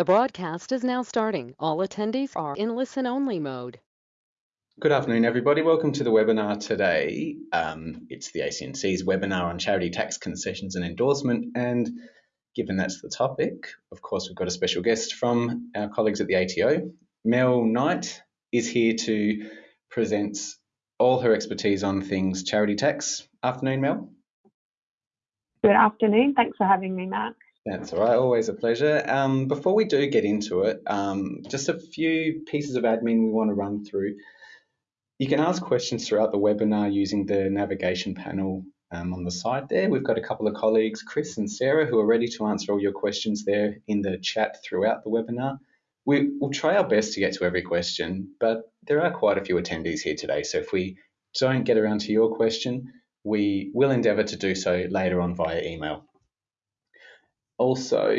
The broadcast is now starting. All attendees are in listen-only mode. Good afternoon, everybody. Welcome to the webinar today. Um, it's the ACNC's webinar on charity tax concessions and endorsement. And given that's the topic, of course, we've got a special guest from our colleagues at the ATO. Mel Knight is here to present all her expertise on things charity tax. Afternoon, Mel. Good afternoon. Thanks for having me, Matt. That's all right, always a pleasure. Um, before we do get into it, um, just a few pieces of admin we want to run through. You can ask questions throughout the webinar using the navigation panel um, on the side there. We've got a couple of colleagues, Chris and Sarah, who are ready to answer all your questions there in the chat throughout the webinar. We, will try our best to get to every question, but there are quite a few attendees here today, so if we don't get around to your question, we will endeavour to do so later on via email also,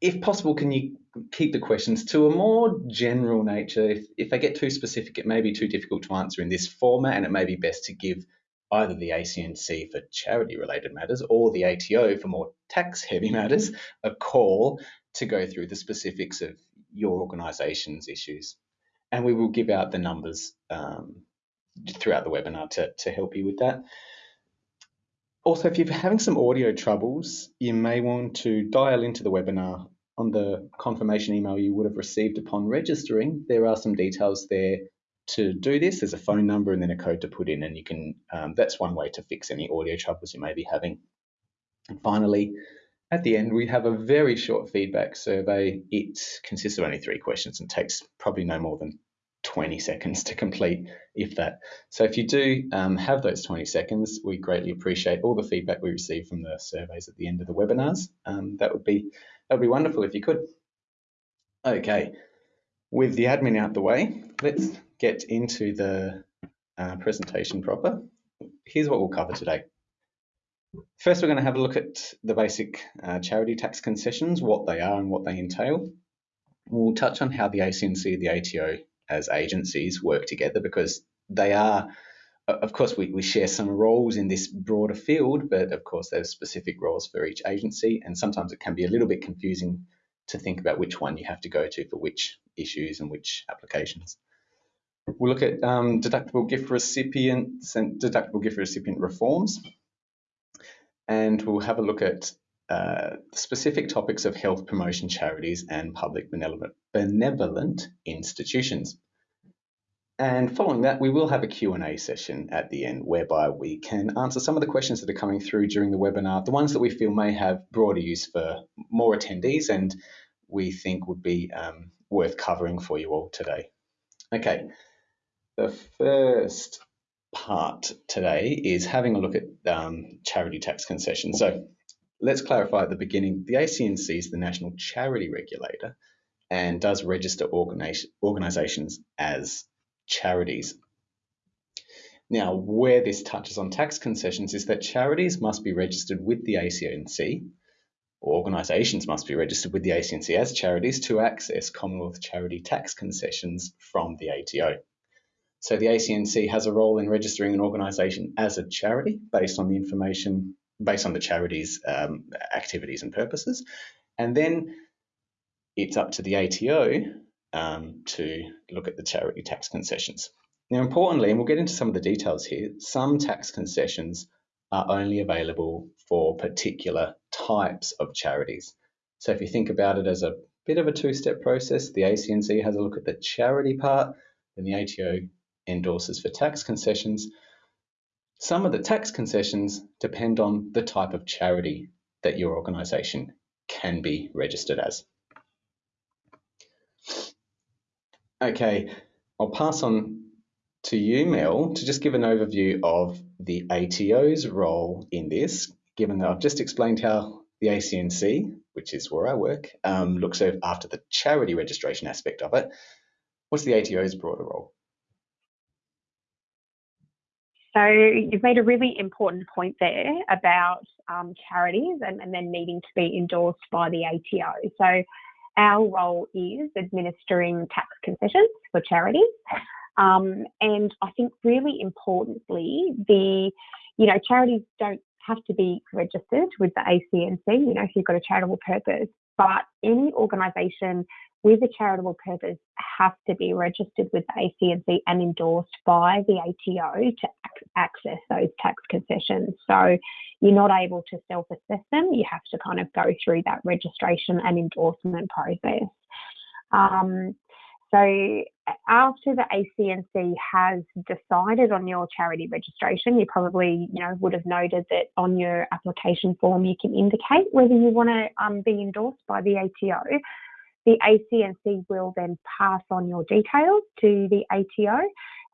if possible, can you keep the questions to a more general nature? If, if they get too specific, it may be too difficult to answer in this format, and it may be best to give either the ACNC for charity related matters or the ATO for more tax heavy matters a call to go through the specifics of your organisation's issues. And we will give out the numbers um, throughout the webinar to, to help you with that. Also, if you're having some audio troubles, you may want to dial into the webinar. On the confirmation email you would have received upon registering, there are some details there to do this. There's a phone number and then a code to put in, and you can. Um, that's one way to fix any audio troubles you may be having. And finally, at the end, we have a very short feedback survey. It consists of only three questions and takes probably no more than 20 seconds to complete, if that. So if you do um, have those 20 seconds, we greatly appreciate all the feedback we receive from the surveys at the end of the webinars. Um, that would be that would be wonderful if you could. Okay, with the admin out the way, let's get into the uh, presentation proper. Here's what we'll cover today. First, we're going to have a look at the basic uh, charity tax concessions, what they are and what they entail. We'll touch on how the ACNC, the ATO, as agencies work together because they are of course we, we share some roles in this broader field but of course there's specific roles for each agency and sometimes it can be a little bit confusing to think about which one you have to go to for which issues and which applications. We'll look at um, deductible gift recipients and deductible gift recipient reforms and we'll have a look at uh, specific topics of health promotion charities and public benevolent, institutions. And following that, we will have a Q&A session at the end whereby we can answer some of the questions that are coming through during the webinar, the ones that we feel may have broader use for more attendees and we think would be um, worth covering for you all today. Okay, the first part today is having a look at um, charity tax concessions. So let's clarify at the beginning, the ACNC is the national charity regulator and does register organisations as charities. Now, where this touches on tax concessions is that charities must be registered with the ACNC, or organisations must be registered with the ACNC as charities to access Commonwealth charity tax concessions from the ATO. So the ACNC has a role in registering an organisation as a charity based on the information based on the charity's um, activities and purposes. And then it's up to the ATO um, to look at the charity tax concessions. Now, importantly, and we'll get into some of the details here, some tax concessions are only available for particular types of charities. So if you think about it as a bit of a two-step process, the ACNC has a look at the charity part, then the ATO endorses for tax concessions, some of the tax concessions depend on the type of charity that your organisation can be registered as. Okay, I'll pass on to you, Mel, to just give an overview of the ATO's role in this, given that I've just explained how the ACNC, which is where I work, um, looks after the charity registration aspect of it. What's the ATO's broader role? So you've made a really important point there about um, charities and, and then needing to be endorsed by the ATO. So our role is administering tax concessions for charities. Um, and I think really importantly, the, you know, charities don't have to be registered with the ACNC, you know, if you've got a charitable purpose, but any organisation with a charitable purpose has to be registered with the ACNC and endorsed by the ATO to access those tax concessions. So you're not able to self assess them, you have to kind of go through that registration and endorsement process. Um, so after the ACNC has decided on your charity registration, you probably you know would have noted that on your application form you can indicate whether you want to um, be endorsed by the ATO. The ACNC will then pass on your details to the ATO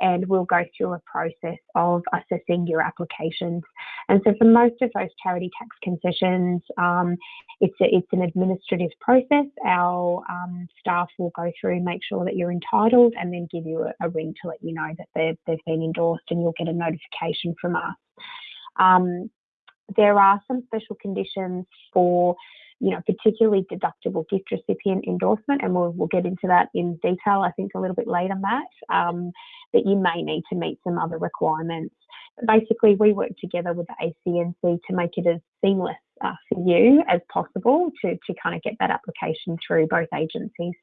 and we'll go through a process of assessing your applications. And so for most of those charity tax concessions, um, it's, a, it's an administrative process. Our um, staff will go through make sure that you're entitled and then give you a, a ring to let you know that they've, they've been endorsed and you'll get a notification from us. Um, there are some special conditions for you know, particularly deductible gift recipient endorsement, and we'll, we'll get into that in detail, I think, a little bit later, Matt, um, that you may need to meet some other requirements. But basically, we work together with the ACNC to make it as seamless uh, for you as possible to, to kind of get that application through both agencies.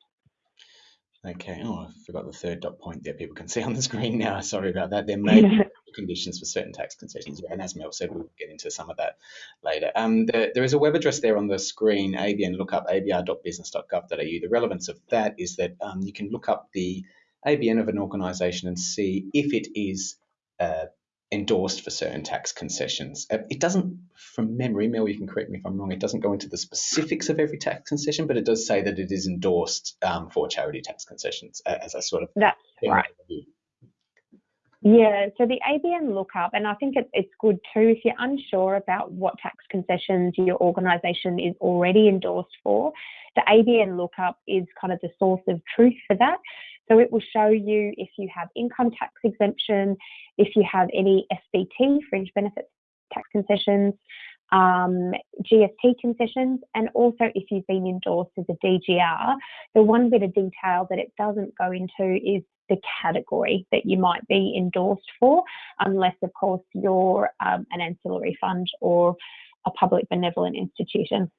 Okay, oh, I forgot the third dot point there. People can see on the screen now. Sorry about that. There may be conditions for certain tax concessions. And as Mel said, we'll get into some of that later. Um, the, there is a web address there on the screen, ABN lookup, abr.business.gov.au. The relevance of that is that um, you can look up the ABN of an organisation and see if it is uh, endorsed for certain tax concessions. Uh, it doesn't, from memory, Mel, you can correct me if I'm wrong, it doesn't go into the specifics of every tax concession, but it does say that it is endorsed um, for charity tax concessions as I sort of. That's right. Yeah, so the ABN lookup, and I think it, it's good too if you're unsure about what tax concessions your organisation is already endorsed for. The ABN lookup is kind of the source of truth for that. So it will show you if you have income tax exemption, if you have any FBT, fringe benefits tax concessions, um, GST concessions, and also if you've been endorsed as a DGR. The one bit of detail that it doesn't go into is the category that you might be endorsed for, unless, of course, you're um, an ancillary fund or a public benevolent institution.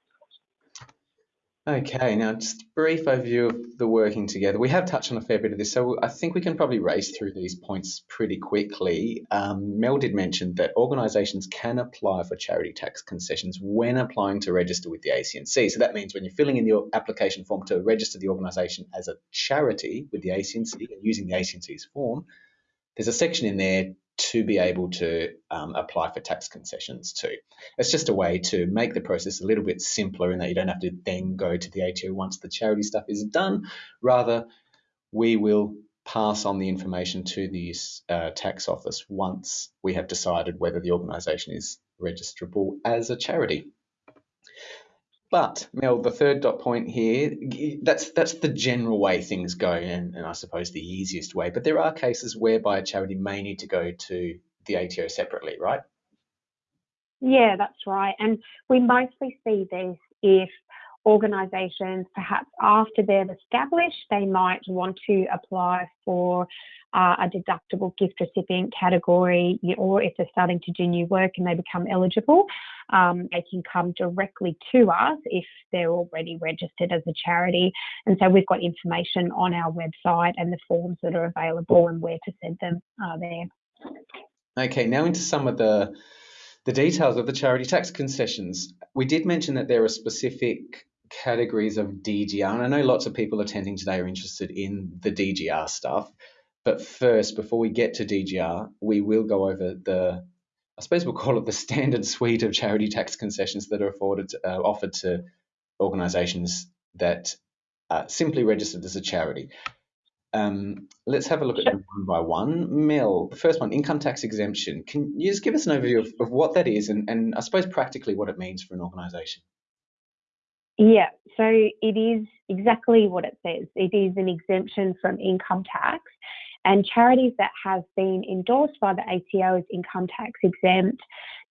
Okay, now just a brief overview of the working together. We have touched on a fair bit of this, so I think we can probably race through these points pretty quickly. Um, Mel did mention that organisations can apply for charity tax concessions when applying to register with the ACNC. So that means when you're filling in your application form to register the organisation as a charity with the ACNC and using the ACNC's form, there's a section in there to be able to um, apply for tax concessions too. It's just a way to make the process a little bit simpler in that you don't have to then go to the ATO once the charity stuff is done. Rather, we will pass on the information to the uh, tax office once we have decided whether the organisation is registrable as a charity. But Mel, the third dot point here, that's that's the general way things go, and, and I suppose the easiest way. But there are cases whereby a charity may need to go to the ATO separately, right? Yeah, that's right. And we mostly see this if organisations, perhaps after they've established, they might want to apply for uh, a deductible gift recipient category, or if they're starting to do new work and they become eligible, um, they can come directly to us if they're already registered as a charity. And so we've got information on our website and the forms that are available and where to send them are there. Okay, now into some of the the details of the charity tax concessions. We did mention that there are specific categories of DGR, and I know lots of people attending today are interested in the DGR stuff. But first, before we get to DGR, we will go over the, I suppose we'll call it the standard suite of charity tax concessions that are afforded, uh, offered to organisations that are simply registered as a charity. Um, let's have a look at them one by one. Mel, the first one, income tax exemption. Can you just give us an overview of, of what that is and, and I suppose practically what it means for an organisation? Yeah, so it is exactly what it says. It is an exemption from income tax, and charities that have been endorsed by the ATO as income tax exempt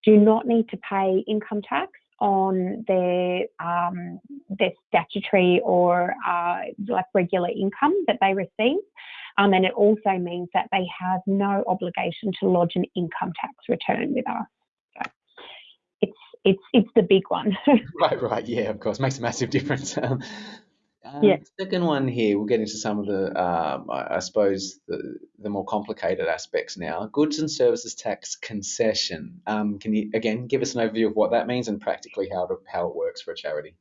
do not need to pay income tax on their um, their statutory or uh, like regular income that they receive. Um, and it also means that they have no obligation to lodge an income tax return with us. It's it's the big one. right, right, yeah, of course, makes a massive difference. Um, um, Yeah. Second one here, we'll get into some of the, um, I, I suppose, the, the more complicated aspects now. Goods and services tax concession. Um, can you again give us an overview of what that means and practically how to, how it works for a charity?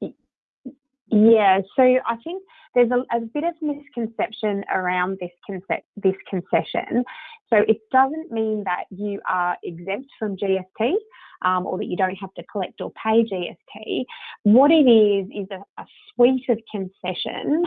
Yeah, so I think there's a, a bit of misconception around this conce- this concession. So it doesn't mean that you are exempt from GST um, or that you don't have to collect or pay GST. What it is is a, a suite of concessions,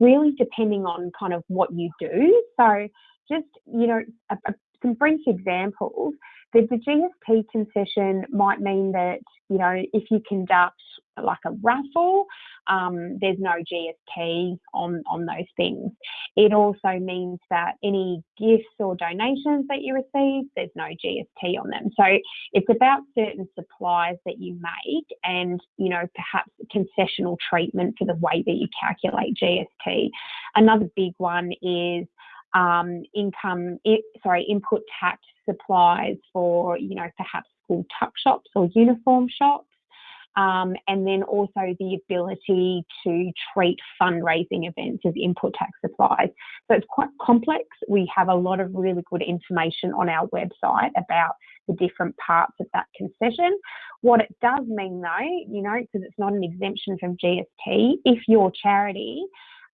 really depending on kind of what you do. So just you know, a, a, some brief examples. The, the GST concession might mean that you know if you conduct like a raffle, um, there's no GST on, on those things. It also means that any gifts or donations that you receive, there's no GST on them. So it's about certain supplies that you make and, you know, perhaps concessional treatment for the way that you calculate GST. Another big one is um, income, it, sorry, input tax supplies for, you know, perhaps school tuck shops or uniform shops. Um, and then also the ability to treat fundraising events as input tax supplies. So it's quite complex. We have a lot of really good information on our website about the different parts of that concession. What it does mean though, you know, because it's not an exemption from GST, if your charity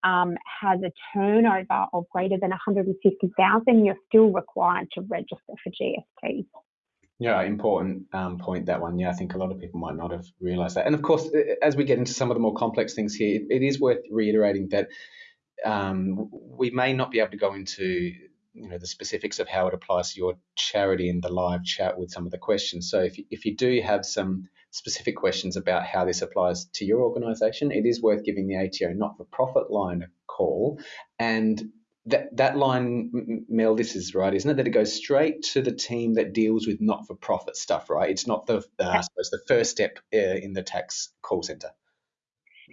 um, has a turnover of greater than 150,000, you're still required to register for GST. Yeah, important um, point that one. Yeah, I think a lot of people might not have realised that. And of course, as we get into some of the more complex things here, it, it is worth reiterating that um, we may not be able to go into you know the specifics of how it applies to your charity in the live chat with some of the questions. So if if you do have some specific questions about how this applies to your organisation, it is worth giving the ATO not-for-profit line a call and that that line, Mel, this is right, isn't it? That it goes straight to the team that deals with not-for-profit stuff, right? It's not the, uh, I suppose, the first step uh, in the tax call centre.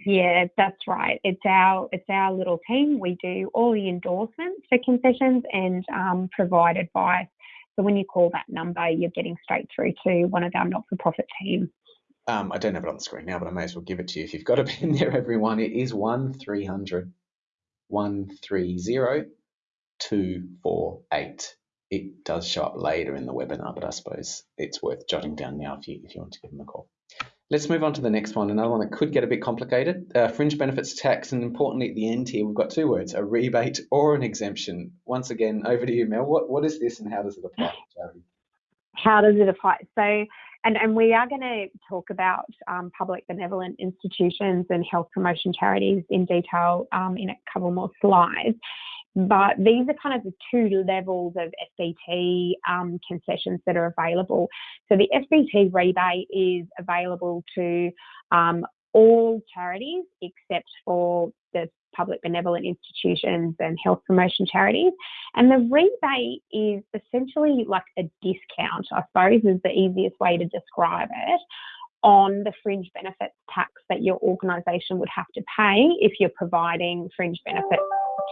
Yeah, that's right. It's our it's our little team. We do all the endorsements for concessions and um, provide advice. So when you call that number, you're getting straight through to one of our not-for-profit team. Um, I don't have it on the screen now, but I may as well give it to you. If you've got a pen there, everyone, it is one three hundred 130 248. It does show up later in the webinar, but I suppose it's worth jotting down now if you, if you want to give them a call. Let's move on to the next one, another one that could get a bit complicated. Uh, fringe benefits tax, and importantly at the end here, we've got two words, a rebate or an exemption. Once again, over to you, Mel. What, what is this and how does it apply? How does it apply? So, and, and we are going to talk about um, public benevolent institutions and health promotion charities in detail um, in a couple more slides. But these are kind of the two levels of FBT um, concessions that are available. So the FBT rebate is available to um, all charities except for public benevolent institutions and health promotion charities. And the rebate is essentially like a discount, I suppose, is the easiest way to describe it on the fringe benefits tax that your organisation would have to pay if you're providing fringe benefits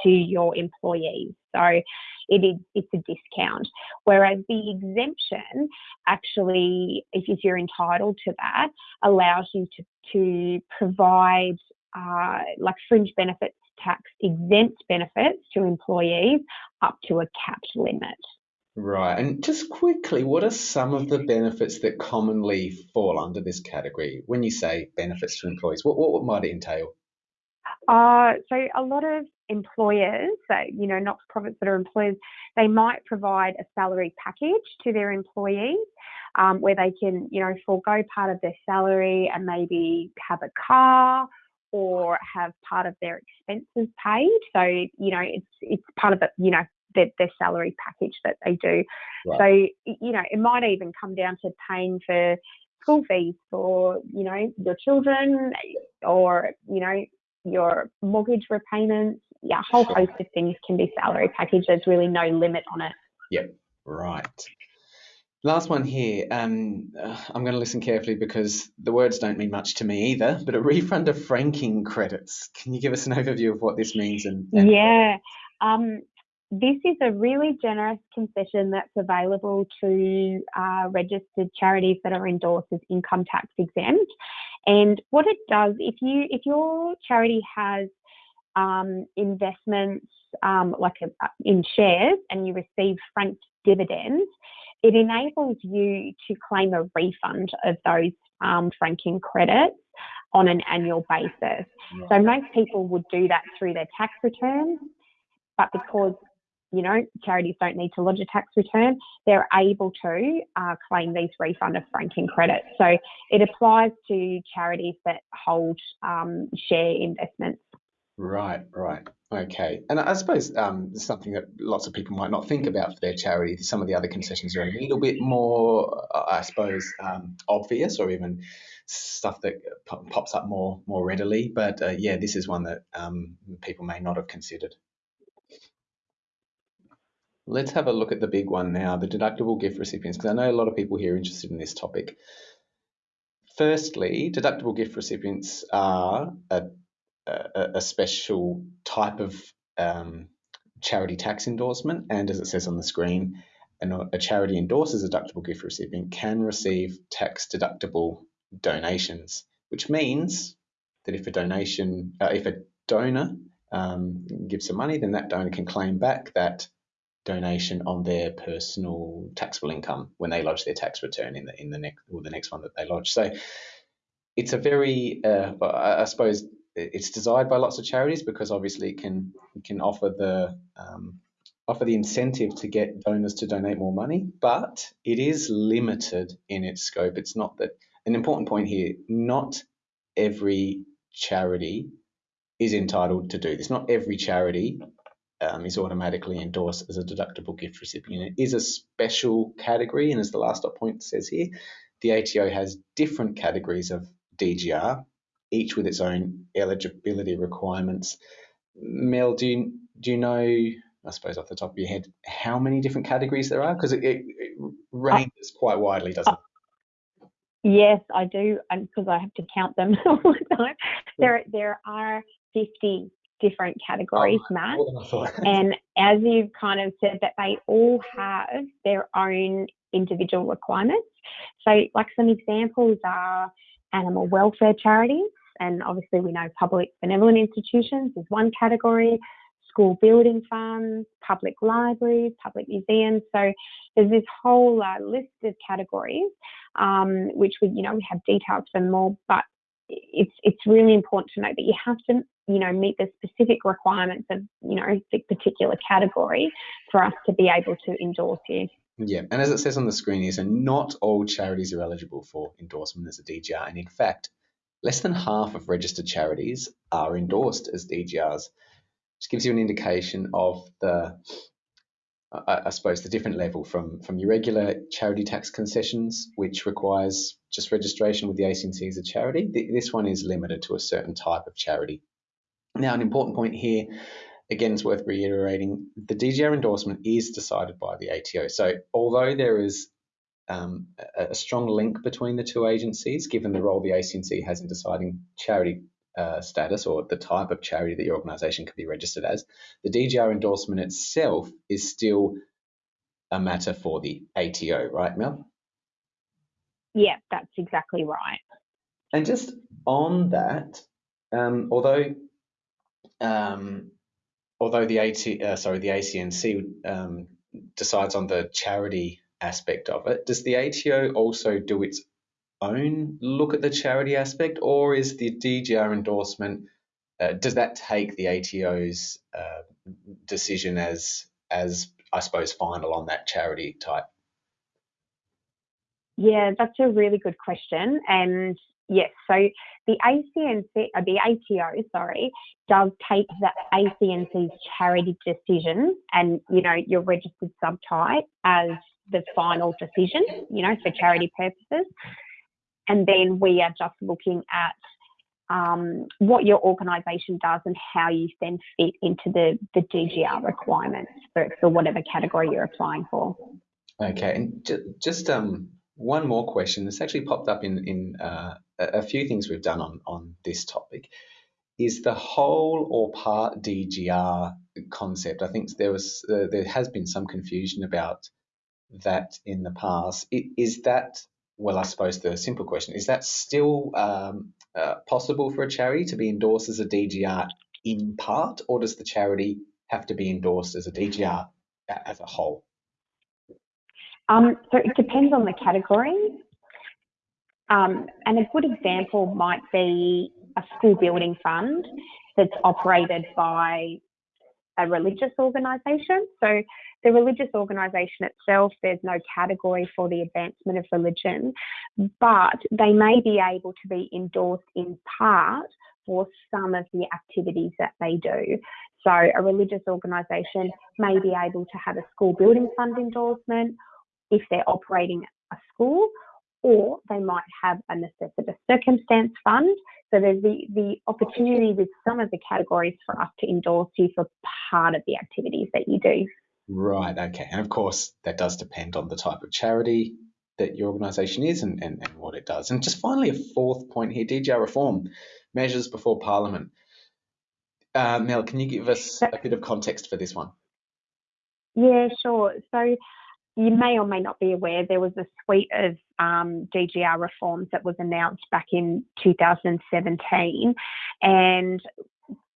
to your employees. So it is it's a discount. Whereas the exemption actually, if you're entitled to that, allows you to to provide uh, like fringe benefits tax exempt benefits to employees up to a capped limit. Right. And just quickly, what are some of the benefits that commonly fall under this category? When you say benefits to employees, what, what might it entail? Uh, so a lot of employers, so, you know, not-for-profits that are employers, they might provide a salary package to their employees um, where they can, you know, forego part of their salary and maybe have a car or have part of their expenses paid. So, you know, it's it's part of the, you know, their, their salary package that they do. Right. So, you know, it might even come down to paying for school fees for, you know, your children or, you know, your mortgage repayments. Yeah, a whole host of things can be salary package. There's really no limit on it. Yep, right. Last one here. Um, uh, I'm going to listen carefully because the words don't mean much to me either. But a refund of franking credits. Can you give us an overview of what this means? And, and yeah, um, this is a really generous concession that's available to uh, registered charities that are endorsed as income tax exempt. And what it does, if you if your charity has um, investments um, like a, in shares and you receive franked dividends, it enables you to claim a refund of those um, franking credits on an annual basis. So most people would do that through their tax returns, but because you know charities don't need to lodge a tax return, they're able to uh, claim these refund of franking credits. So it applies to charities that hold um, share investments. Right, right. Okay. And I suppose um, something that lots of people might not think about for their charity, some of the other concessions are a little bit more, I suppose, um, obvious or even stuff that pops up more more readily. But uh, yeah, this is one that um, people may not have considered. Let's have a look at the big one now, the deductible gift recipients, because I know a lot of people here are interested in this topic. Firstly, deductible gift recipients are a a, a special type of um, charity tax endorsement, and as it says on the screen, an, a charity endorses a deductible gift recipient can receive tax deductible donations, which means that if a donation, uh, if a donor um, gives some money, then that donor can claim back that donation on their personal taxable income when they lodge their tax return in the in the next or the next one that they lodge. So it's a very, uh, I suppose, it's desired by lots of charities because obviously it can it can offer the um, offer the incentive to get donors to donate more money, but it is limited in its scope. It's not that an important point here. Not every charity is entitled to do this. Not every charity um, is automatically endorsed as a deductible gift recipient. It is a special category, and as the last point says here, the ATO has different categories of DGR each with its own eligibility requirements. Mel, do you, do you know, I suppose off the top of your head, how many different categories there are? Because it, it, it, ranges quite widely, doesn't it? Yes, I do, because I have to count them all the time. There, there are 50 different categories, oh, Matt. and as you've kind of said, that they all have their own individual requirements. So, like some examples are animal welfare charities, and obviously we know public benevolent institutions is one category, school building funds, public libraries, public museums. So there's this whole uh, list of categories, um, which we, you know, we have details for more, but it's it's really important to note that you have to, you know, meet the specific requirements of, you know, the particular category for us to be able to endorse you. Yeah, and as it says on the screen here, so not all charities are eligible for endorsement as a DGR, and in fact, Less than half of registered charities are endorsed as DGRs, which gives you an indication of the, I, I suppose, the different level from, from your regular charity tax concessions, which requires just registration with the ACNC as a charity. This one is limited to a certain type of charity. Now, an important point here, again, it's worth reiterating, the DGR endorsement is decided by the ATO. So although there is um, a, strong link between the two agencies, given the role the ACNC has in deciding charity uh, status or the type of charity that your organisation can be registered as. The DGR endorsement itself is still a matter for the ATO, right, Mel? Yeah, that's exactly right. And just on that, um, although um, although the AT, uh, sorry, the ACNC um, decides on the charity aspect of it. Does the ATO also do its own look at the charity aspect, or is the DGR endorsement uh, does that take the ATO's uh, decision as as I suppose final on that charity type? Yeah, that's a really good question, and yes, so the ACNC, uh, the ATO, sorry, does take the ACNC's charity decision and you know your registered subtype as the final decision, you know, for charity purposes. And then we are just looking at um, what your organisation does and how you then fit into the, the DGR requirements for, for whatever category you're applying for. Okay, and ju- just um, one more question. This actually popped up in, in uh, a few things we've done on, on this topic. Is the whole or part DGR concept. I think there was uh, there has been some confusion about that in the past. Is that well? I suppose the simple question is that still um, uh, possible for a charity to be endorsed as a DGR in part, or does the charity have to be endorsed as a DGR as a whole? Um, so it depends on the category. Um, and a good example might be a school building fund that's operated by a religious organisation. So the religious organisation itself, there's no category for the advancement of religion, but they may be able to be endorsed in part for some of the activities that they do. So a religious organisation may be able to have a school building fund endorsement if they're operating a school, or they might have a necessitous circumstance fund. So there's the, the opportunity with some of the categories for us to endorse you for part of the activities that you do. Right, okay. And of course, that does depend on the type of charity that your organisation is and, and, and what it does. And just finally, a fourth point here DGR reform measures before Parliament. Uh, Mel, can you give us a bit of context for this one? Yeah, sure. So you may or may not be aware there was a suite of um, DGR reforms that was announced back in 2017, and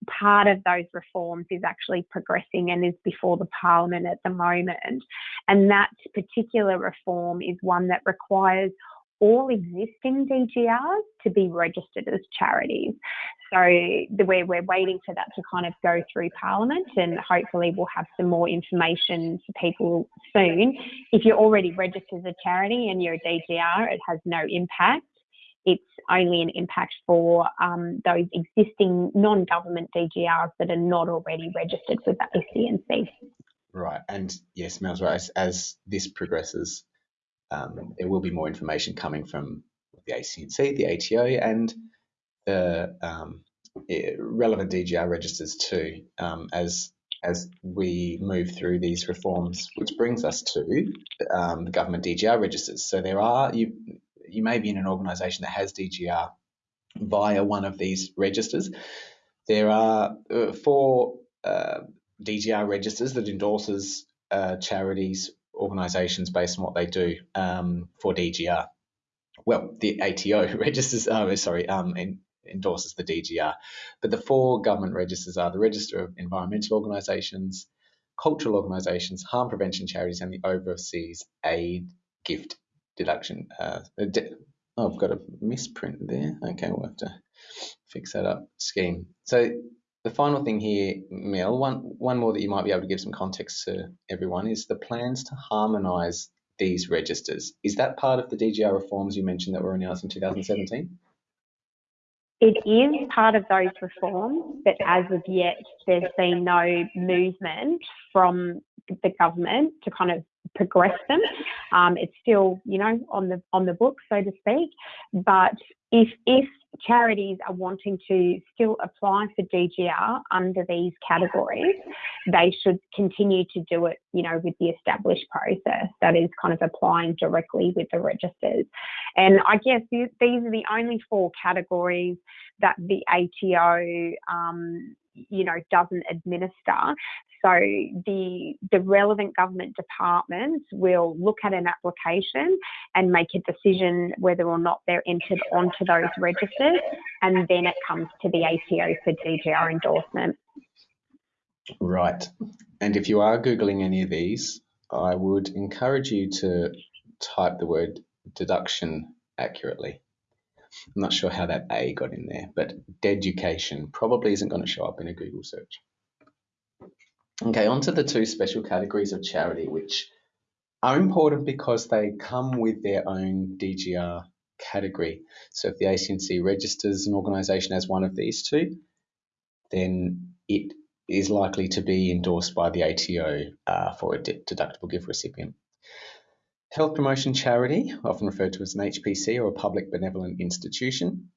part of those reforms is actually progressing and is before the parliament at the moment. And that particular reform is one that requires all existing DGRs to be registered as charities. So the way we're waiting for that to kind of go through Parliament, and hopefully we'll have some more information for people soon. If you're already registered as a charity and you're a DGR, it has no impact. It's only an impact for um, those existing non-government DGRs that are not already registered with the ACNC. Right, and yes, Mel's right. As, as this progresses, um, there will be more information coming from the ACNC, the ATO, and the um, relevant DGR registers too, um, as as we move through these reforms, which brings us to um, the government DGR registers. So there are you you may be in an organisation that has DGR via one of these registers. There are uh, four uh, DGR registers that endorses uh, charities organisations based on what they do um, for DGR. Well, the ATO registers, oh, sorry, um, endorses the DGR. But the four government registers are the Register of Environmental Organisations, Cultural Organisations, Harm Prevention Charities, and the Overseas Aid Gift Deduction. Uh, oh, I've got a misprint there. Okay, we'll have to fix that up. Scheme. So the final thing here, Mel, one, one more that you might be able to give some context to everyone is the plans to harmonise these registers. Is that part of the DGR reforms you mentioned that were announced in 2017? It is part of those reforms, but as of yet, there's been no movement from the government to kind of progress them. Um, it's still, you know, on the on the book, so to speak. But if if charities are wanting to still apply for DGR under these categories, they should continue to do it, you know, with the established process that is kind of applying directly with the registers. And I guess these are the only four categories that the ATO, um, you know, doesn't administer. So the the relevant government departments will look at an application and make a decision whether or not they're entered onto those registers, and then it comes to the ATO for DGR endorsement. Right. And if you are Googling any of these, I would encourage you to type the word deduction accurately. I'm not sure how that A got in there, but deducation probably isn't going to show up in a Google search. Okay, on to the two special categories of charity, which are important because they come with their own DGR category. So if the ACNC registers an organisation as one of these two, then it is likely to be endorsed by the ATO uh, for a deductible gift recipient. Health promotion charity, often referred to as an HPC or a public benevolent institution.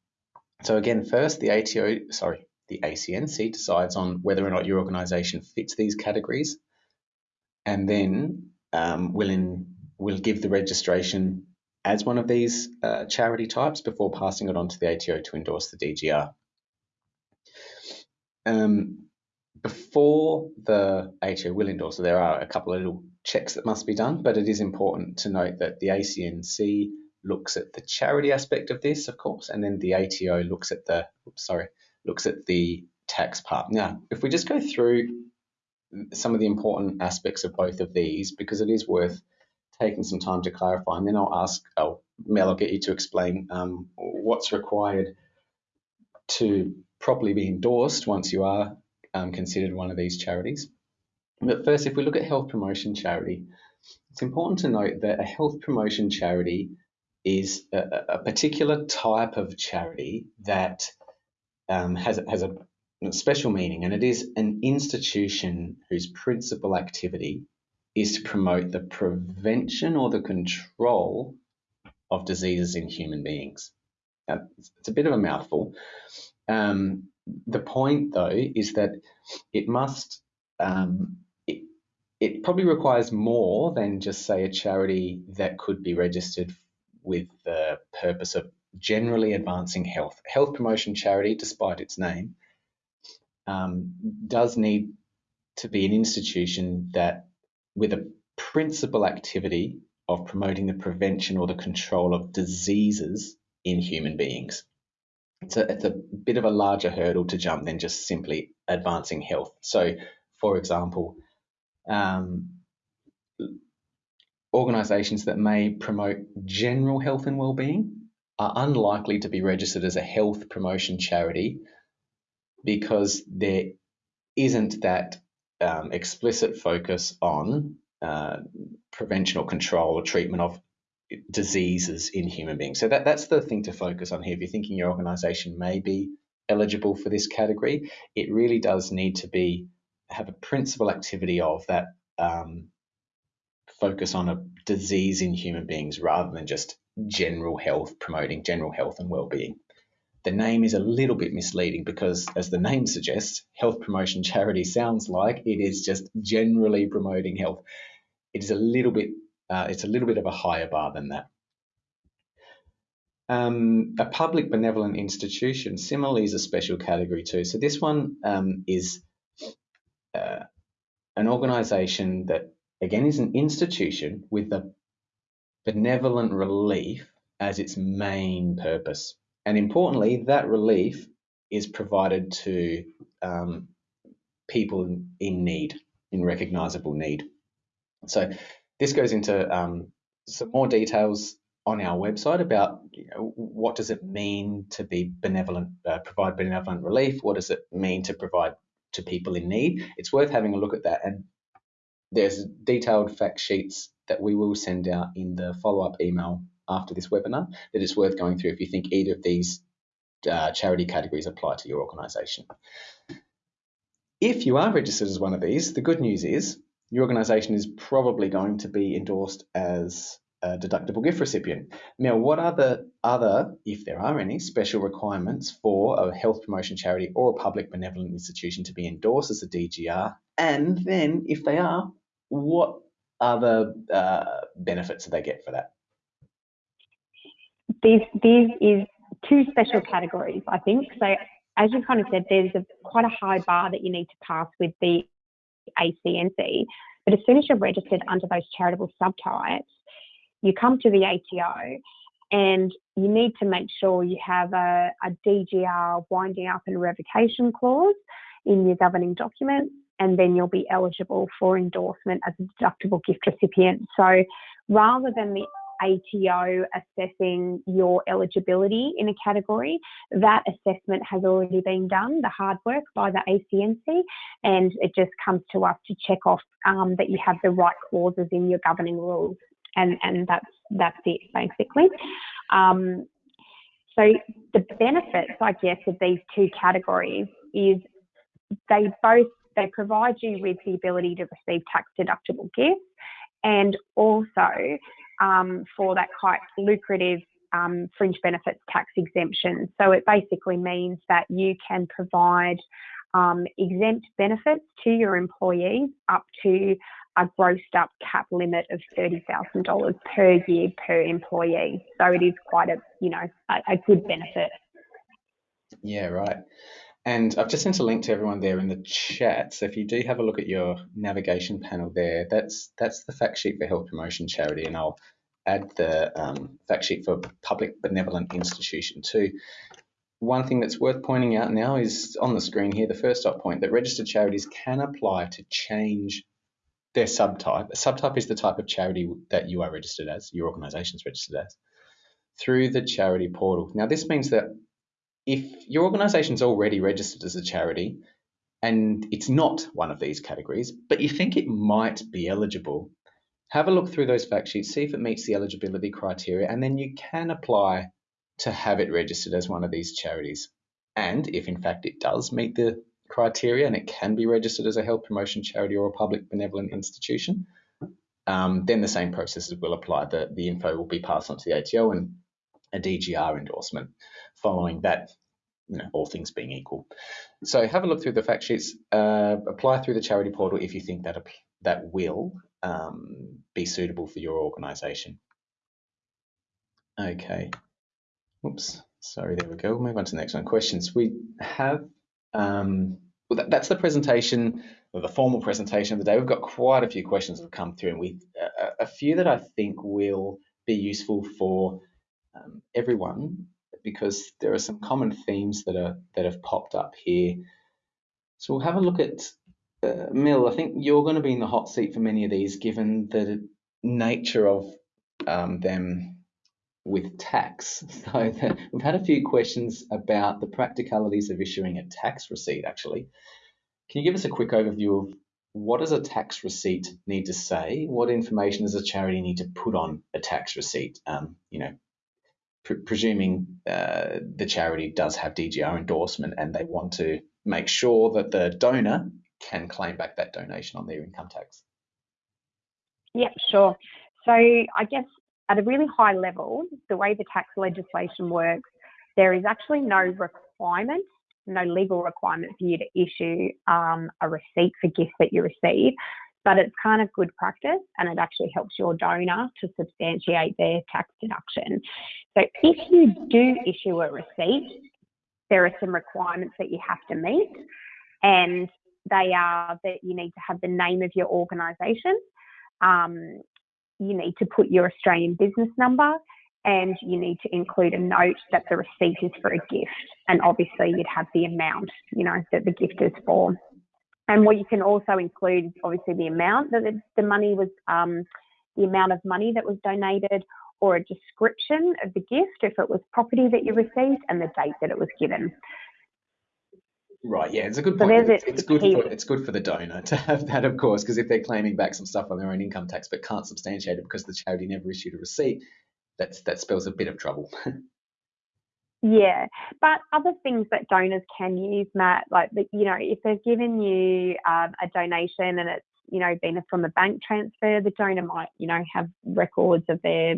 So again, first the ATO, sorry, the ACNC decides on whether or not your organisation fits these categories, and then um, will in, will give the registration as one of these uh, charity types before passing it on to the ATO to endorse the DGR. Um, before the ATO will endorse, there are a couple of little checks that must be done, but it is important to note that the ACNC looks at the charity aspect of this, of course, and then the ATO looks at the oops, sorry looks at the tax part. Now, if we just go through some of the important aspects of both of these, because it is worth taking some time to clarify, and then I'll ask, oh, Mel, I'll get you to explain um, what's required to properly be endorsed once you are um, considered one of these charities. But first, if we look at health promotion charity, it's important to note that a health promotion charity is a, a particular type of charity that um, has, has a special meaning, and it is an institution whose principal activity is to promote the prevention or the control of diseases in human beings. Now, it's a bit of a mouthful. Um, the point, though, is that it must, um, it, it probably requires more than just, say, a charity that could be registered with the purpose of generally advancing health. Health promotion charity, despite its name, um, does need to be an institution that, with a principal activity of promoting the prevention or the control of diseases in human beings. It's a, it's a bit of a larger hurdle to jump than just simply advancing health. So, for example, um, organisations that may promote general health and well-being are unlikely to be registered as a health promotion charity because there isn't that um, explicit focus on uh, prevention or control or treatment of diseases in human beings. So that, that's the thing to focus on here. If you're thinking your organization may be eligible for this category, it really does need to be have a principal activity of that um, focus on a disease in human beings rather than just general health, promoting general health and well-being. The name is a little bit misleading because, as the name suggests, health promotion charity sounds like it is just generally promoting health. It is a little bit, uh, it's a little bit of a higher bar than that. Um, a public benevolent institution similarly is a special category too. So this one um, is uh, an organisation that again is an institution with the benevolent relief as its main purpose. And importantly, that relief is provided to um, people in need, in recognisable need. So this goes into um, some more details on our website about you know, what does it mean to be benevolent, uh, provide benevolent relief? What does it mean to provide to people in need? It's worth having a look at that. And there's detailed fact sheets that we will send out in the follow-up email after this webinar that it's worth going through if you think either of these uh, charity categories apply to your organisation. If you are registered as one of these, the good news is your organisation is probably going to be endorsed as a deductible gift recipient. Now, what are the other, if there are any, special requirements for a health promotion charity or a public benevolent institution to be endorsed as a DGR? And then, if they are, what other uh, benefits do they get for that? These, these is two special categories, I think. So, as you kind of said, there's a, quite a high bar that you need to pass with the ACNC. But as soon as you're registered under those charitable subtypes, you come to the ATO and you need to make sure you have a, a DGR winding up and revocation clause in your governing document, and then you'll be eligible for endorsement as a deductible gift recipient. So rather than the ATO assessing your eligibility in a category, that assessment has already been done, the hard work by the ACNC, and it just comes to us to check off um, that you have the right clauses in your governing rules, and and that's that's it basically. Um, so the benefits, I guess, of these two categories is they both they provide you with the ability to receive tax deductible gifts and also um, for that quite lucrative um, fringe benefits tax exemption. So it basically means that you can provide um, exempt benefits to your employees up to a grossed up cap limit of $30,000 per year per employee. So it is quite a, you know, a, a good benefit. Yeah, right. And I've just sent a link to everyone there in the chat. So if you do have a look at your navigation panel there, that's that's the fact sheet for health promotion charity, and I'll add the um, fact sheet for public benevolent institution too. One thing that's worth pointing out now is on the screen here, the first dot point that registered charities can apply to change their subtype. A subtype is the type of charity that you are registered as, your organisation is registered as, through the charity portal. Now, this means that if your organisation is already registered as a charity and it's not one of these categories, but you think it might be eligible, have a look through those fact sheets, see if it meets the eligibility criteria, and then you can apply to have it registered as one of these charities. And if in fact it does meet the criteria and it can be registered as a health promotion charity or a public benevolent institution, um, then the same processes will apply. The, the info will be passed on to the ATO and a DGR endorsement following that, you know, all things being equal. So have a look through the fact sheets, uh, apply through the charity portal if you think that that will um, be suitable for your organisation. Okay. Oops. Sorry, there we go. We'll move on to the next one. Questions. We have, um, well, that, that's the presentation, the formal presentation of the day. We've got quite a few questions that have come through, and we uh, a few that I think will be useful for um, everyone because there are some common themes that are that have popped up here. So we'll have a look at uh, Mel. I think you're going to be in the hot seat for many of these, given the nature of um, them with tax. So the, we've had a few questions about the practicalities of issuing a tax receipt. Actually, can you give us a quick overview of what does a tax receipt need to say? What information does a charity need to put on a tax receipt? Um, you know, pre presuming uh, the charity does have DGR endorsement and they want to make sure that the donor can claim back that donation on their income tax. Yeah, sure. So I guess at a really high level, the way the tax legislation works, there is actually no requirement, no legal requirement for you to issue um, a receipt for gifts that you receive but it's kind of good practice and it actually helps your donor to substantiate their tax deduction. So if you do issue a receipt, there are some requirements that you have to meet, and they are that you need to have the name of your organisation, um, you need to put your Australian business number, and you need to include a note that the receipt is for a gift, and obviously you'd have the amount, you know, that the gift is for. And what you can also include is obviously the amount that the, money was, um, the amount of money that was donated, or a description of the gift if it was property that you received, and the date that it was given. Right, yeah, it's a good point. So it's, it's good for it's good for the donor to have that, of course, because if they're claiming back some stuff on their own income tax but can't substantiate it because the charity never issued a receipt, that's that spells a bit of trouble. Yeah, but other things that donors can use, Matt, like you know, if they've given you um, a donation and it's you know been from a bank transfer, the donor might you know have records of their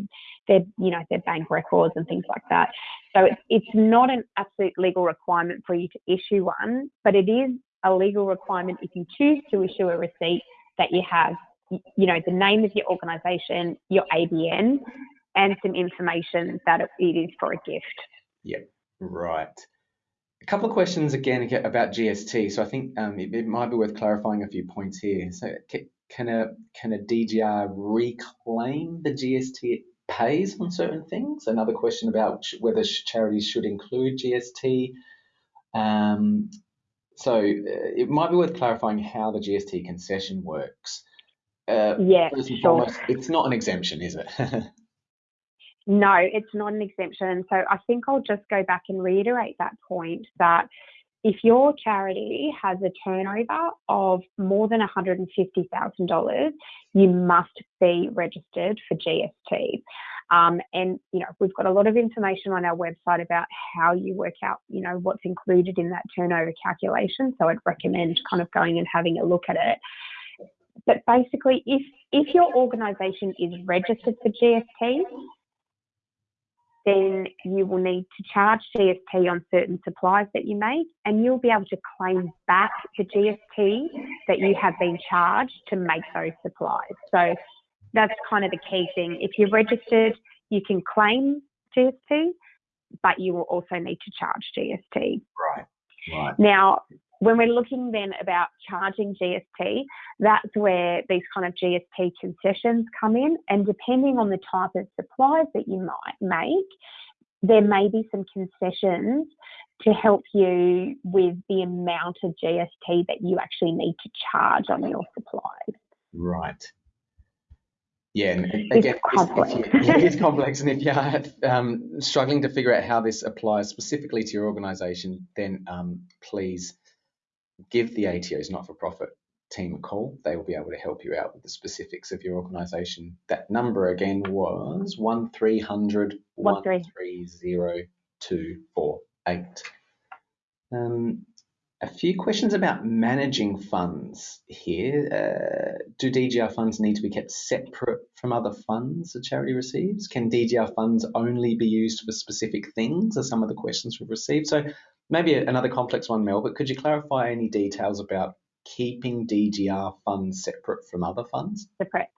their you know their bank records and things like that. So it's it's not an absolute legal requirement for you to issue one, but it is a legal requirement if you choose to issue a receipt that you have you know the name of your organisation, your ABN, and some information that it is for a gift. Yep, right. A couple of questions again about GST. So I think um, it, it, might be worth clarifying a few points here. So can a can a DGR reclaim the GST it pays on certain things? Another question about whether charities should include GST. Um, so uh, it might be worth clarifying how the GST concession works. Uh, yeah, sure. Foremost, it's not an exemption, is it? No, it's not an exemption. So I think I'll just go back and reiterate that point that if your charity has a turnover of more than $150,000, you must be registered for GST. Um, and you know we've got a lot of information on our website about how you work out you know what's included in that turnover calculation. So I'd recommend kind of going and having a look at it. But basically, if if your organisation is registered for GST, then you will need to charge GST on certain supplies that you make, and you'll be able to claim back the GST that you have been charged to make those supplies. So that's kind of the key thing. If you're registered, you can claim GST, but you will also need to charge GST. Right. Right. Now, when we're looking then about charging GST, that's where these kind of GST concessions come in. And depending on the type of supplies that you might make, there may be some concessions to help you with the amount of GST that you actually need to charge on your supplies. Right. Yeah, and again, it's complex. If you, it's complex, and if you are um, struggling to figure out how this applies specifically to your organisation, then um, please give the ATO's not-for-profit team a call. They will be able to help you out with the specifics of your organisation. That number again was one 130248. Um, a few questions about managing funds here. Uh, do DGR funds need to be kept separate from other funds a charity receives? Can DGR funds only be used for specific things? Are some of the questions we've received. So maybe another complex one, Mel, but could you clarify any details about keeping DGR funds separate from other funds? Separate.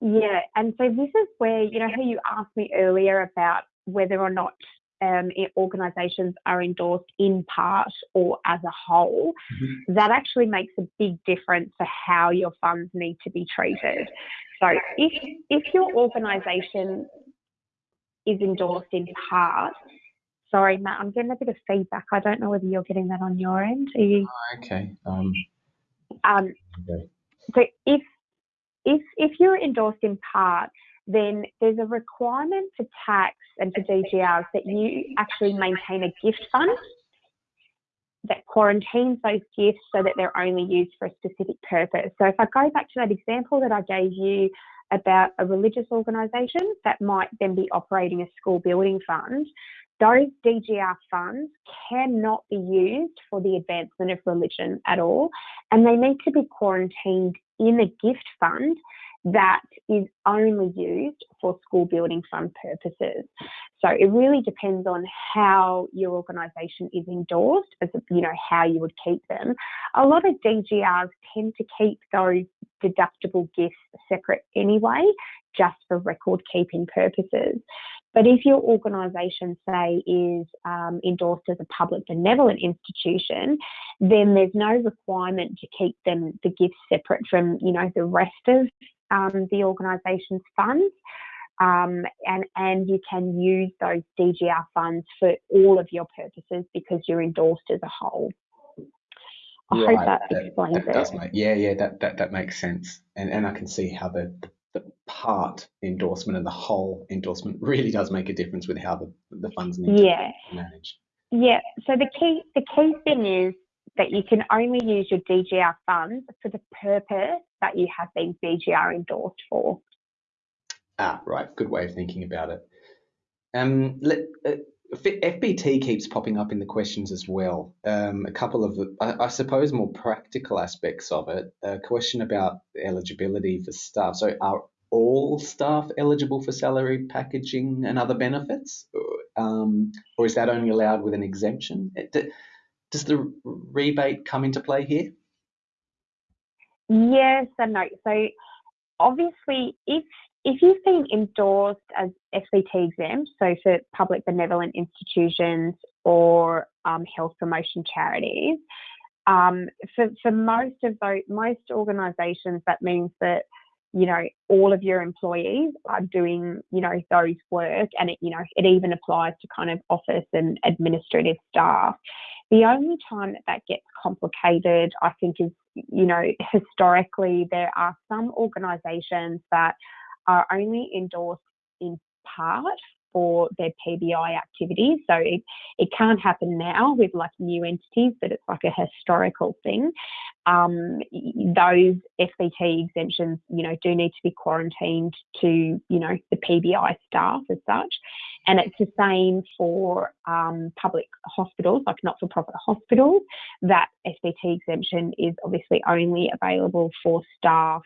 Yeah, and so this is where, you know, how you asked me earlier about whether or not um, organisations are endorsed in part or as a whole, mm-hmm. that actually makes a big difference for how your funds need to be treated. So if if your organisation is endorsed in part, sorry, Matt, I'm getting a bit of feedback. I don't know whether you're getting that on your end. Are You... Oh, okay. Um, um, okay. So if if if you're endorsed in part, then there's a requirement for tax and for DGRs that you actually maintain a gift fund that quarantines those gifts so that they're only used for a specific purpose. So if I go back to that example that I gave you about a religious organisation that might then be operating a school building fund, those DGR funds cannot be used for the advancement of religion at all, and they need to be quarantined in a gift fund that is only used for school building fund purposes. So it really depends on how your organisation is endorsed, as you know how you would keep them. A lot of DGRs tend to keep those deductible gifts separate anyway, just for record keeping purposes. But if your organisation, say, is um, endorsed as a public benevolent institution, then there's no requirement to keep them the gifts separate from, you know, the rest of um, the organisation's funds. Um, and, and you can use those DGR funds for all of your purposes because you're endorsed as a whole. I hope that, that explains that, that does make, yeah, yeah, that, that, that makes sense. And, and I can see how the, the part endorsement and the whole endorsement really does make a difference with how the, the funds need yeah. to be managed. Yeah. So the key the key thing is that you can only use your DGR funds for the purpose that you have been DGR endorsed for. Ah, right. Good way of thinking about it. Um, let, uh, FBT keeps popping up in the questions as well. Um, a couple of, I, I, suppose, more practical aspects of it. A question about eligibility for staff. So, are all staff eligible for salary packaging and other benefits, um, or is that only allowed with an exemption? Does the rebate come into play here? Yes and no. So, obviously, if if you've been endorsed as FBT exempt, so for public benevolent institutions or um, health promotion charities, um, for, for most of those, most organisations, that means that you know all of your employees are doing you know those work, and it you know it even applies to kind of office and administrative staff. The only time that that gets complicated, I think, is you know historically there are some organisations that are only endorsed in part for their PBI activities. So it, it can't happen now with like new entities, but it's like a historical thing. Um, those FBT exemptions, you know, do need to be quarantined to, you know, the PBI staff as such. And it's the same for um, public hospitals, like not for profit hospitals. That FBT exemption is obviously only available for staff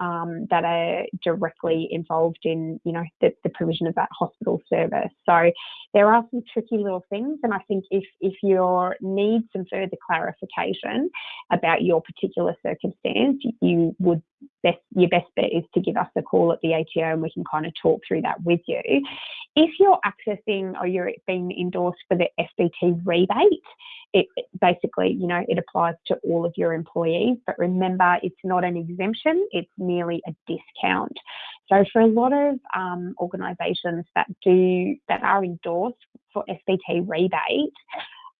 um, that are directly involved in, you know, the, the, provision of that hospital service. So there are some tricky little things, and I think if if you need some further clarification about your particular circumstance, you would best your best bet is to give us a call at the ATO and we can kind of talk through that with you. If you're accessing or you're being endorsed for the FBT rebate, it, basically, you know, it applies to all of your employees. But remember, it's not an exemption; it's merely a discount. So for a lot of um, organisations that do that are endorsed for FBT rebate,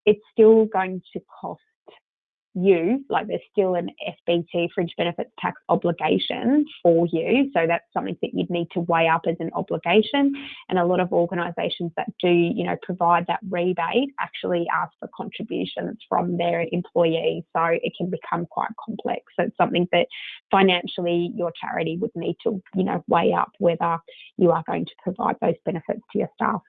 it's still going to cost you, like there's still an FBT fringe benefits tax obligation for you. So that's something that you'd need to weigh up as an obligation. And a lot of organisations that do, you know, provide that rebate actually ask for contributions from their employees. So it can become quite complex. So it's something that financially your charity would need to, you know, weigh up whether you are going to provide those benefits to your staff.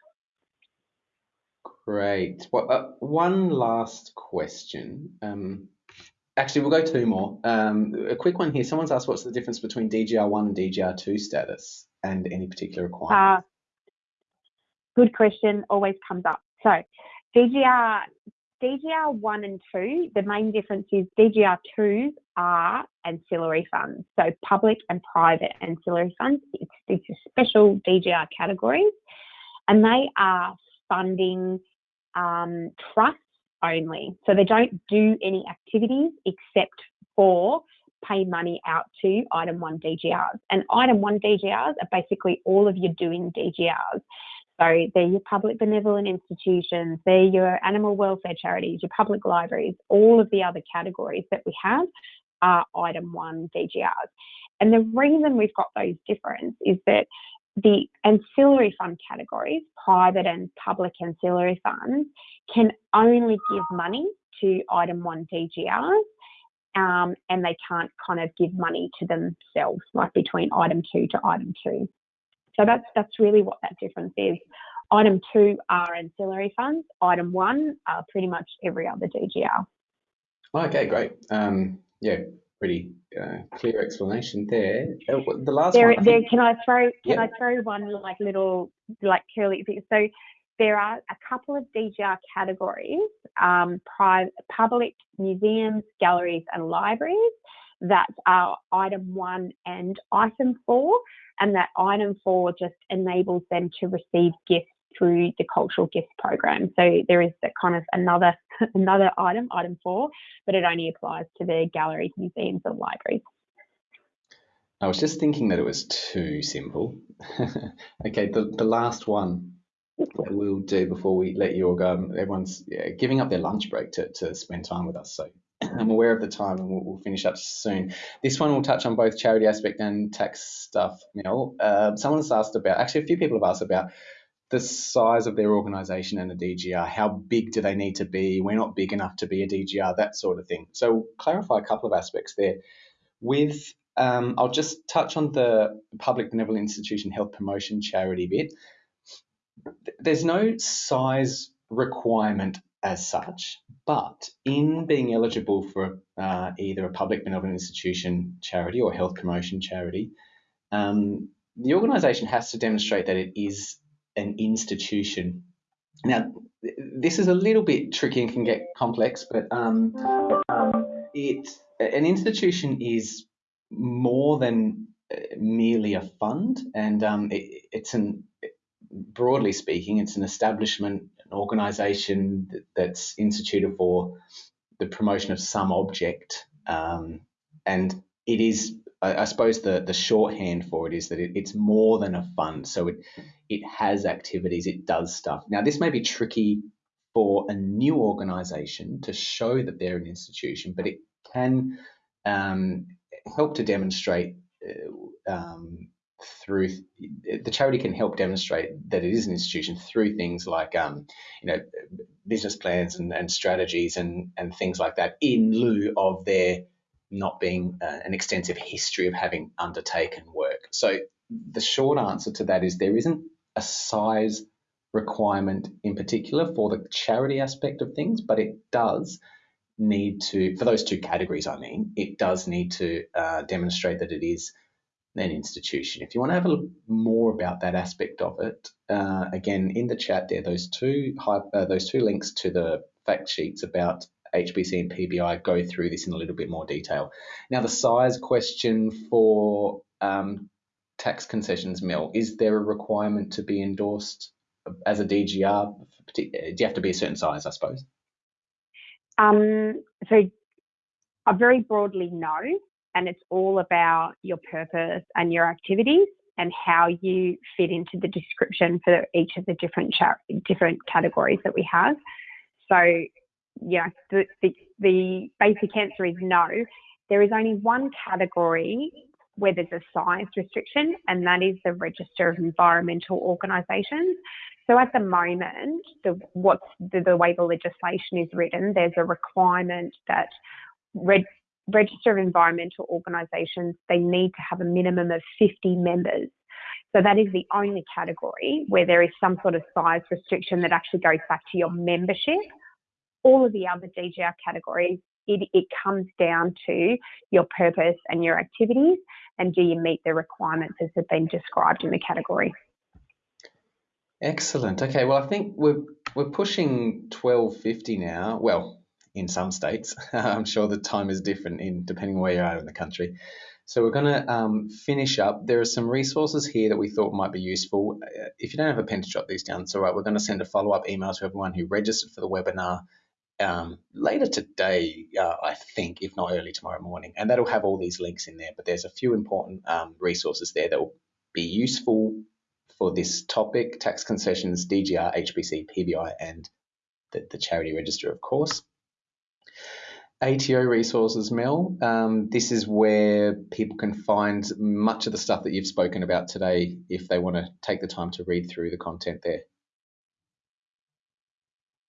Great. Well, uh, one last question. Um, Actually, we'll go two more. Um, a quick one here. Someone's asked what's the difference between DGR1 and DGR2 status and any particular requirements? Uh, good question. Always comes up. So DGR, DGR1 and 2, the main difference is DGR2s are ancillary funds. So public and private ancillary funds. It's, it's special DGR categories and they are funding um, trusts only. So they don't do any activities except for pay money out to item one DGRs. And item one DGRs are basically all of your doing DGRs. So they're your public benevolent institutions, they're your animal welfare charities, your public libraries, all of the other categories that we have are item one DGRs. And the reason we've got those different is that the ancillary fund categories, private and public ancillary funds, can only give money to item one DGRs um, and they can't kind of give money to themselves, like between item two to item two. So that's that's really what that difference is. Item two are ancillary funds. Item one are pretty much every other DGR. Okay, great. Um, yeah, pretty uh, clear explanation there. Uh, the last there, one. There, can I throw? Can I throw one like little like curly? So there are a couple of DGR categories: um, private, public museums, galleries, and libraries. That are item one and item four, and that item four just enables them to receive gifts through the cultural gifts program. So there is that kind of another another item, item four, but it only applies to the galleries, museums, and libraries. I was just thinking that it was too simple. okay, the, the last one that we'll do before we let you all go. Um, everyone's yeah, giving up their lunch break to, to spend time with us. So I'm aware of the time and we'll, we'll, finish up soon. This one will touch on both charity aspect and tax stuff, Mel. Uh, someone's asked about, actually, a few people have asked about the size of their organisation and the DGR. How big do they need to be? We're not big enough to be a DGR, that sort of thing. So clarify a couple of aspects there. With um, I'll just touch on the public benevolent institution health promotion charity bit. There's no size requirement as such, but in being eligible for uh, either a public benevolent institution charity or health promotion charity, um, the organisation has to demonstrate that it is an institution. Now, this is a little bit tricky and can get complex, but um, it an institution is more than uh, merely a fund, and um, it, it's an broadly speaking, it's an establishment, an organisation that, that's instituted for the promotion of some object, um, and it is I, I, suppose the, the shorthand for it is that it, it's more than a fund. So it it has activities, it does stuff. Now this may be tricky for a new organisation to show that they're an institution, but it can um, help to demonstrate uh, um, through the charity can help demonstrate that it is an institution through things like um, you know business plans and, and strategies and and things like that in lieu of their not being uh, an extensive history of having undertaken work. So the short answer to that is there isn't a size requirement in particular for the charity aspect of things, but it does need to, for those two categories, I mean, it does need to uh, demonstrate that it is an institution. If you want to have a look more about that aspect of it, uh, again in the chat there, those two uh, those two links to the fact sheets about HPC and PBI go through this in a little bit more detail. Now, the size question for um, tax concessions Mel, is there a requirement to be endorsed as a DGR? Do you have to be a certain size, I suppose? Um, so, I very broadly no, and it's all about your purpose and your activities and how you fit into the description for each of the different different categories that we have. So, yeah, the, the, the basic answer is no. There is only one category where there's a size restriction, and that is the Register of Environmental Organisations. So at the moment, the, what's the, the, way the legislation is written, there's a requirement that Register of Environmental Organisations they need to have a minimum of 50 members. So that is the only category where there is some sort of size restriction that actually goes back to your membership. All of the other DGR categories, it, it comes down to your purpose and your activities and do you meet the requirements as have been described in the category. Excellent. Okay, well I think we're we're pushing 1250 now. Well, in some states. I'm sure the time is different in depending where you are in the country. So we're going to um, finish up. There are some resources here that we thought might be useful. Uh, if you don't have a pen to jot these down, it's all right. We're going to send a follow-up email to everyone who registered for the webinar um, later today, uh, I think, if not early tomorrow morning. And that'll have all these links in there. But there's a few important um, resources there that will be useful for this topic, tax concessions, DGR, HPC, PBI, and the, the charity register, of course. ATO resources, Mel. Um, this is where people can find much of the stuff that you've spoken about today if they want to take the time to read through the content there.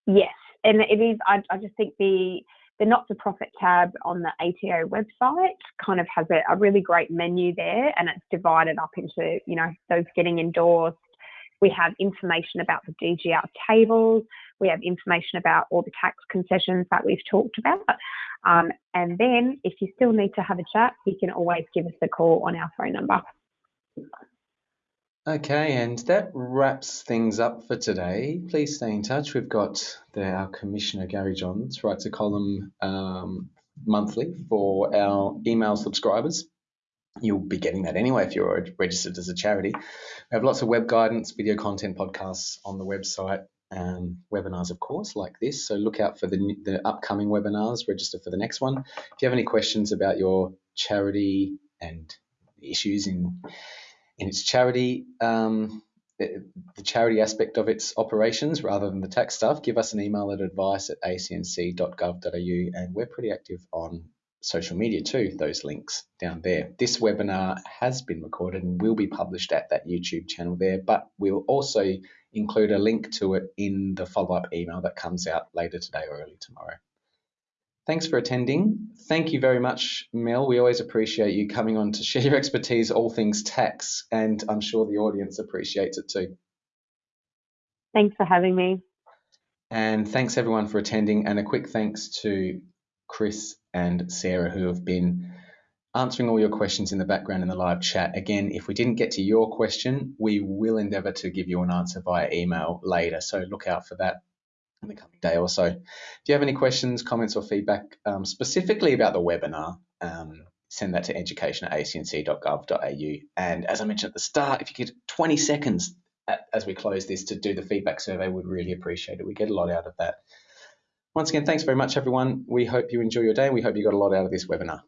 Yes, and it is. I, I just think the the not-for-profit tab on the ATO website kind of has a, a really great menu there, and it's divided up into you know those getting endorsed. We have information about the DGR tables. We have information about all the tax concessions that we've talked about. Um, and then if you still need to have a chat, you can always give us a call on our phone number. Okay, and that wraps things up for today. Please stay in touch. We've got the, our Commissioner Gary Johns writes a column um, monthly for our email subscribers. You'll be getting that anyway if you're registered as a charity. We have lots of web guidance, video content, podcasts on the website, and webinars, of course, like this. So look out for the, the upcoming webinars, register for the next one. If you have any questions about your charity and issues in in its charity, um, the, charity aspect of its operations rather than the tax stuff, give us an email at advice at acnc.gov.au and we're pretty active on social media too, those links down there. This webinar has been recorded and will be published at that YouTube channel there, but we'll also include a link to it in the follow-up email that comes out later today or early tomorrow. Thanks for attending. Thank you very much, Mel. We always appreciate you coming on to share your expertise, all things tax, and I'm sure the audience appreciates it too. Thanks for having me. And thanks everyone for attending, and a quick thanks to Chris and Sarah who have been answering all your questions in the background in the live chat. Again, if we didn't get to your question, we will endeavour to give you an answer via email later. So look out for that in the coming day or so. If you have any questions, comments, or feedback um, specifically about the webinar, um, send that to education at acnc.gov.au. And as I mentioned at the start, if you get 20 seconds at, as we close this to do the feedback survey, we'd really appreciate it. We get a lot out of that. Once again, thanks very much, everyone. We hope you enjoy your day and we hope you got a lot out of this webinar.